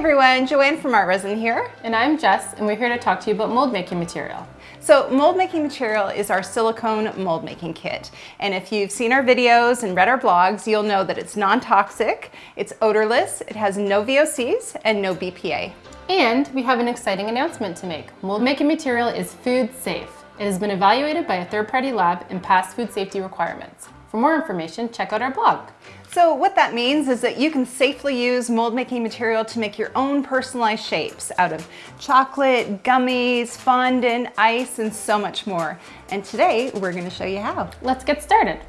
everyone, Joanne from ArtResin here. And I'm Jess, and we're here to talk to you about mold making material. So mold making material is our silicone mold making kit. And if you've seen our videos and read our blogs, you'll know that it's non-toxic, it's odorless, it has no VOCs and no BPA. And we have an exciting announcement to make. Mold making material is food safe. It has been evaluated by a third-party lab and passed food safety requirements. For more information, check out our blog. So what that means is that you can safely use mold making material to make your own personalized shapes out of chocolate, gummies, fondant, ice, and so much more. And today we're gonna show you how. Let's get started.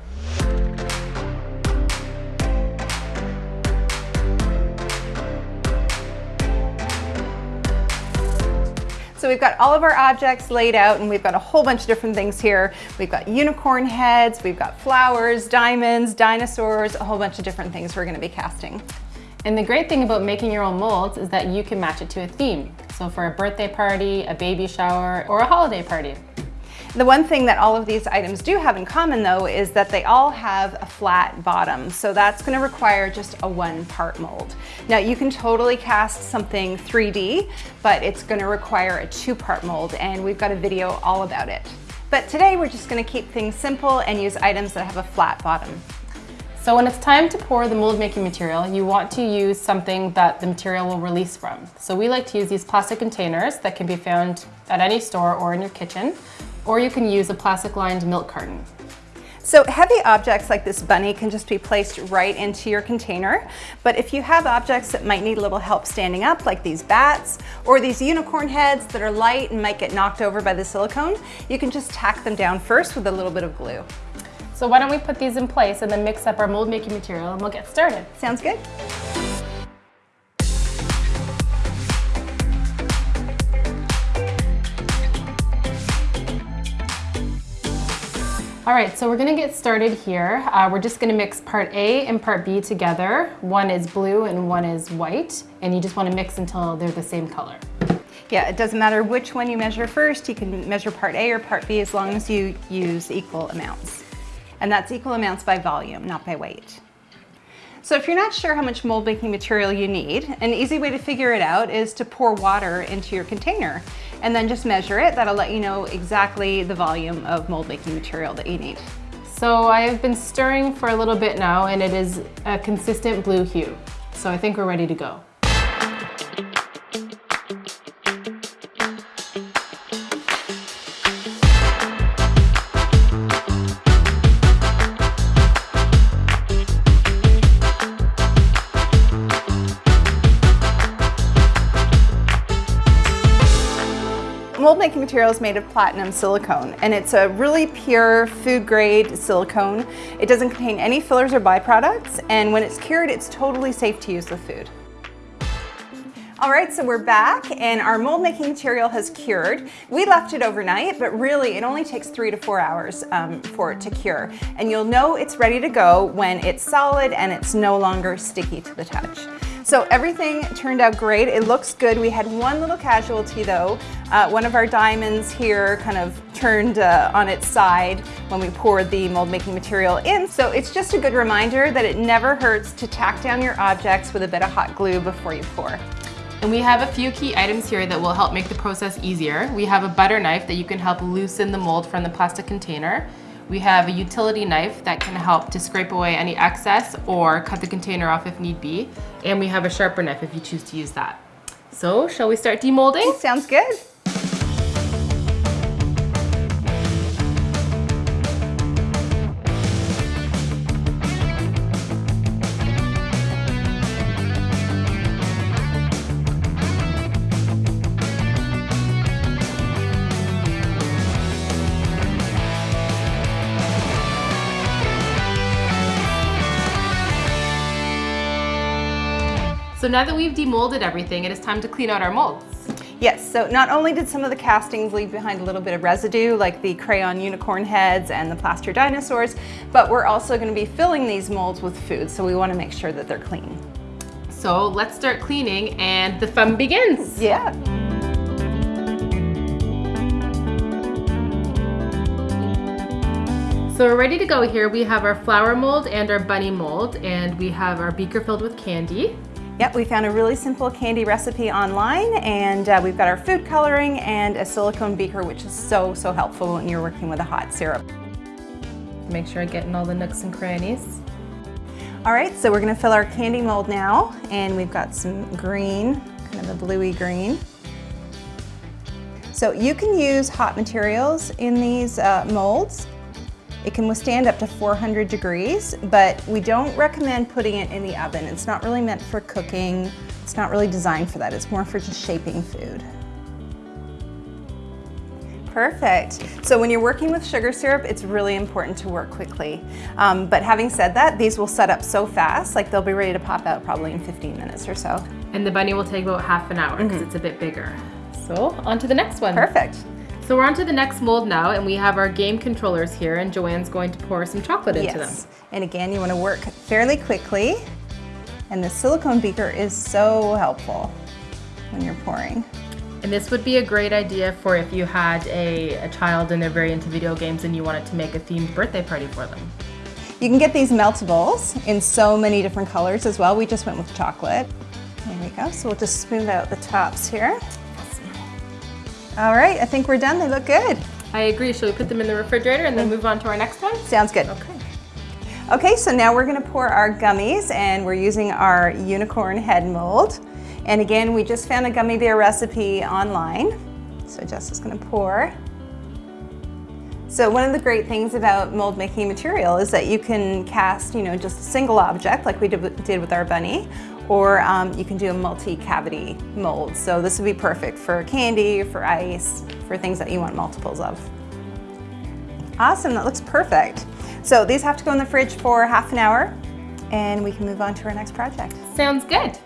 So we've got all of our objects laid out and we've got a whole bunch of different things here. We've got unicorn heads, we've got flowers, diamonds, dinosaurs, a whole bunch of different things we're gonna be casting. And the great thing about making your own molds is that you can match it to a theme. So for a birthday party, a baby shower, or a holiday party. The one thing that all of these items do have in common though is that they all have a flat bottom. So that's gonna require just a one part mold. Now you can totally cast something 3D, but it's gonna require a two part mold and we've got a video all about it. But today we're just gonna keep things simple and use items that have a flat bottom. So when it's time to pour the mold making material, you want to use something that the material will release from. So we like to use these plastic containers that can be found at any store or in your kitchen or you can use a plastic lined milk carton. So heavy objects like this bunny can just be placed right into your container. But if you have objects that might need a little help standing up, like these bats or these unicorn heads that are light and might get knocked over by the silicone, you can just tack them down first with a little bit of glue. So why don't we put these in place and then mix up our mold making material and we'll get started. Sounds good. All right, so we're gonna get started here. Uh, we're just gonna mix part A and part B together. One is blue and one is white, and you just wanna mix until they're the same color. Yeah, it doesn't matter which one you measure first. You can measure part A or part B as long as you use equal amounts. And that's equal amounts by volume, not by weight. So if you're not sure how much mold making material you need, an easy way to figure it out is to pour water into your container and then just measure it. That'll let you know exactly the volume of mold making material that you need. So I have been stirring for a little bit now and it is a consistent blue hue. So I think we're ready to go. Material is made of platinum silicone and it's a really pure food grade silicone. It doesn't contain any fillers or byproducts and when it's cured it's totally safe to use with food. All right, so we're back and our mold making material has cured. We left it overnight, but really it only takes three to four hours um, for it to cure. And you'll know it's ready to go when it's solid and it's no longer sticky to the touch. So everything turned out great. It looks good. We had one little casualty though. Uh, one of our diamonds here kind of turned uh, on its side when we poured the mold making material in. So it's just a good reminder that it never hurts to tack down your objects with a bit of hot glue before you pour. And we have a few key items here that will help make the process easier. We have a butter knife that you can help loosen the mold from the plastic container. We have a utility knife that can help to scrape away any excess or cut the container off if need be. And we have a sharper knife if you choose to use that. So shall we start demolding? Sounds good. So now that we've demolded everything, it is time to clean out our molds. Yes, so not only did some of the castings leave behind a little bit of residue, like the crayon unicorn heads and the plaster dinosaurs, but we're also gonna be filling these molds with food, so we wanna make sure that they're clean. So let's start cleaning and the fun begins. Yeah. So we're ready to go here. We have our flower mold and our bunny mold, and we have our beaker filled with candy. Yep, we found a really simple candy recipe online and uh, we've got our food coloring and a silicone beaker which is so, so helpful when you're working with a hot syrup. Make sure I get in all the nooks and crannies. All right, so we're gonna fill our candy mold now and we've got some green, kind of a bluey green. So you can use hot materials in these uh, molds. It can withstand up to 400 degrees, but we don't recommend putting it in the oven. It's not really meant for cooking. It's not really designed for that. It's more for just shaping food. Perfect. So when you're working with sugar syrup, it's really important to work quickly. Um, but having said that, these will set up so fast, like they'll be ready to pop out probably in 15 minutes or so. And the bunny will take about half an hour because mm -hmm. it's a bit bigger. So on to the next one. Perfect. So we're on to the next mold now and we have our game controllers here and Joanne's going to pour some chocolate into yes. them. And again, you wanna work fairly quickly and the silicone beaker is so helpful when you're pouring. And this would be a great idea for if you had a, a child and they're very into video games and you wanted to make a themed birthday party for them. You can get these meltables in so many different colors as well. We just went with chocolate. There we go. So we'll just smooth out the tops here. All right, I think we're done. They look good. I agree. Shall we put them in the refrigerator and then mm. move on to our next one? Sounds good. Okay. Okay, so now we're gonna pour our gummies and we're using our unicorn head mold. And again, we just found a gummy bear recipe online. So Jess is gonna pour. So one of the great things about mold making material is that you can cast, you know, just a single object like we did with our bunny, or um, you can do a multi-cavity mold. So this would be perfect for candy, for ice, for things that you want multiples of. Awesome, that looks perfect. So these have to go in the fridge for half an hour and we can move on to our next project. Sounds good.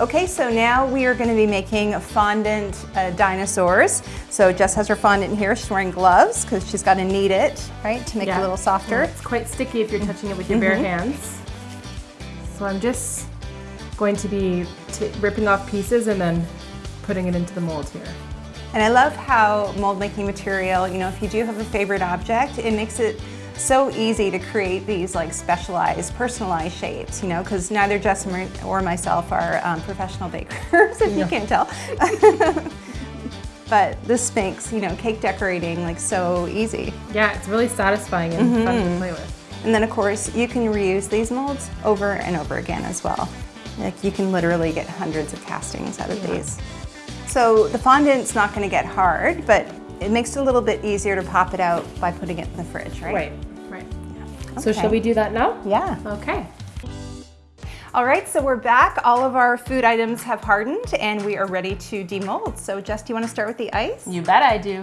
Okay, so now we are going to be making fondant uh, dinosaurs. So Jess has her fondant in here. She's wearing gloves because she's got to knead it, right, to make yeah. it a little softer. Well, it's quite sticky if you're touching it with your mm -hmm. bare mm-hmm. hands. So I'm just going to be ripping off pieces and then putting it into the mold here. And I love how mold making material, you know, if you do have a favorite object, it makes it so easy to create these like specialized, personalized shapes, you know, because neither Jess or myself are um, professional bakers, if no. you can't tell. but this makes, you know, cake decorating like so easy. Yeah, it's really satisfying and mm -hmm. fun to mm-hmm. play with. And then of course, you can reuse these molds over and over again as well. Like you can literally get hundreds of castings out of yeah. these. So the fondant's not gonna get hard, but it makes it a little bit easier to pop it out by putting it in the fridge, right? Right, right. Yeah. Okay. So shall we do that now? Yeah. Okay. All right, so we're back. All of our food items have hardened and we are ready to demold. So Jess, do you wanna start with the ice? You bet I do.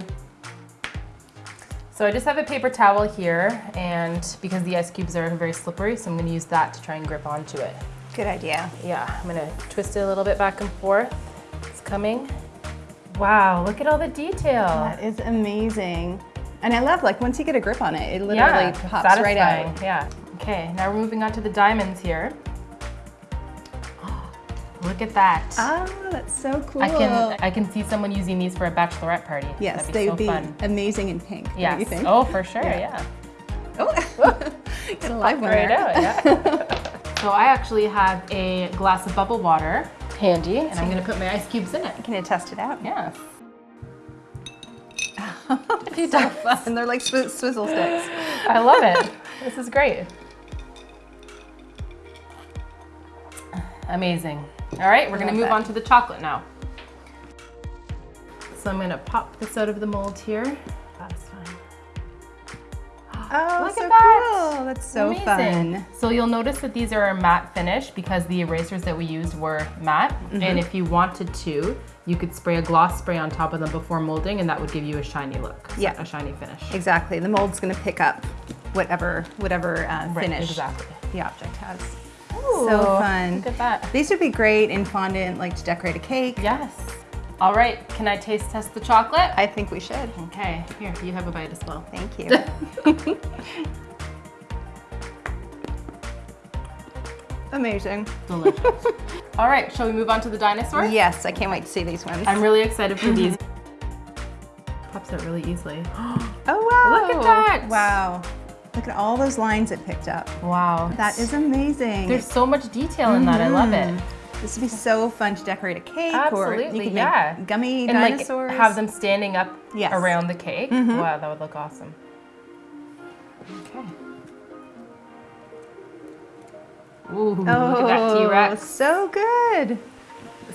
So I just have a paper towel here and because the ice cubes are very slippery, so I'm gonna use that to try and grip onto it. Good idea. Yeah, I'm gonna twist it a little bit back and forth. It's coming. Wow, look at all the detail. That is amazing. And I love, like, once you get a grip on it, it literally yeah, pops satisfying. right out. Yeah. Okay, now we're moving on to the diamonds here. Look at that. Oh, that's so cool. I can I can see someone using these for a bachelorette party. Yes, they would be fun. amazing in pink. Yes. Oh, for sure. Yeah. yeah. Oh, get a live one right out. Yeah. So I actually have a glass of bubble water handy, and I'm gonna put my ice cubes in it. Can you test it out? Yeah. so fun. They're like swizzle sticks. I love it. This is great. Amazing. All right, we're gonna move that. on to the chocolate now. So I'm gonna pop this out of the mold here. Oh, Look so at that. cool. That's so Amazing. fun. So you'll notice that these are a matte finish because the erasers that we used were matte. Mm -hmm. And if you wanted to, you could spray a gloss spray on top of them before molding and that would give you a shiny look. Yeah. A shiny finish. Exactly. The mold's gonna pick up whatever, whatever uh, finish right, exactly. the object has. Ooh, so fun. Look at that. These would be great in fondant, like to decorate a cake. Yes. All right, can I taste test the chocolate? I think we should. Okay, here, you have a bite as well. Thank you. Amazing. Delicious. All right, shall we move on to the dinosaur? Yes, I can't wait to see these ones. I'm really excited for these. Pops out really easily. oh wow! Look at that! Wow. Look at all those lines it picked up. Wow. That is amazing. There's so much detail in that. I love it. Mm. This would be so fun to decorate a cake or Absolutely, you could yeah. make gummy And like dinosaurs. have them standing up Yes. Around the cake. Mm-hmm. Wow, that would look awesome. Okay. Ooh, look at that oh, T-Rex. Oh, So good.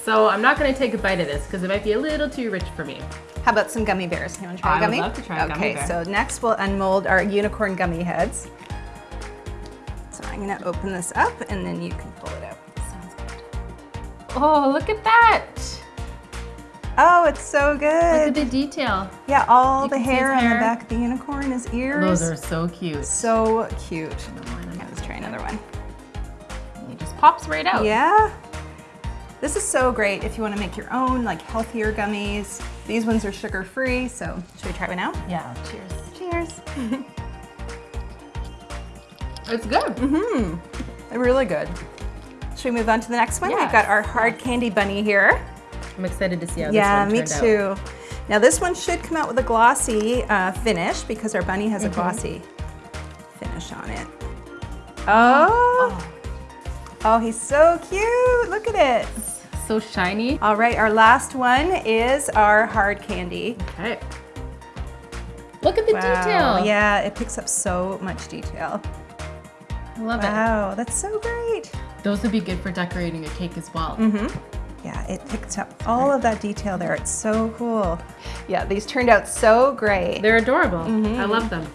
So I'm not going to take a bite of this because it might be a little too rich for me. How about some gummy bears? You want to try I a would gummy? love to try a okay, gummy bear. so next we'll unmold our unicorn gummy heads. So I'm gonna open this up and then you can pull Oh, look at that. Oh, it's so good. Look at the detail. Yeah, all You the see hair on the back of the unicorn, his ears. Those are so cute. so cute. Yeah, let's try another one. It just pops right out. Yeah. This is so great if you want to make your own like healthier gummies. These ones are sugar free, so should we try one out? Yeah, cheers. Cheers. It's good. Mm-hmm. They're really good. Should we move on to the next one? Yeah. We've got our hard candy bunny here. I'm excited to see how yeah, this me one turned out. too. Now this one should come out with a glossy uh, finish because our bunny Mm-hmm. has a glossy finish on it. Oh. oh, he's so cute. Look at it. So shiny. All right, our last one is our hard candy. Okay. Look at the detail. Yeah, it picks up so much detail. I love it. Wow, that's so great. It. Those would be good for decorating a cake as well. Mm-hmm. Yeah, it picked up all of that detail there. It's so cool. Yeah, these turned out so great. They're adorable. Mm-hmm. I love them.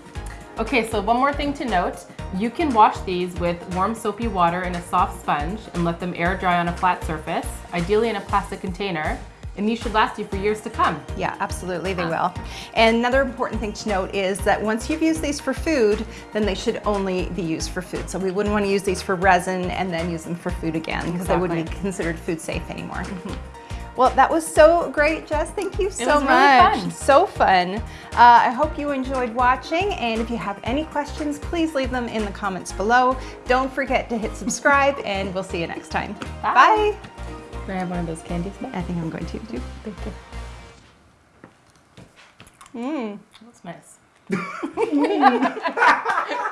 Okay, so one more thing to note. You can wash these with warm soapy water and a soft sponge and let them air dry on a flat surface, ideally in a plastic container, and these should last you for years to come. Yeah, absolutely, they will. And another important thing to note is that once you've used these for food, then they should only be used for food. So we wouldn't want to use these for resin and then use them for food again because they wouldn't be considered food safe anymore. Well, that was so great, Jess. Thank you so was really much. fun. So fun. Uh, I hope you enjoyed watching. And if you have any questions, please leave them in the comments below. Don't forget to hit subscribe, and we'll see you next time. Bye. Bye. I have one of those candies back? I think I'm going to too. Thank you. Mm. That's nice.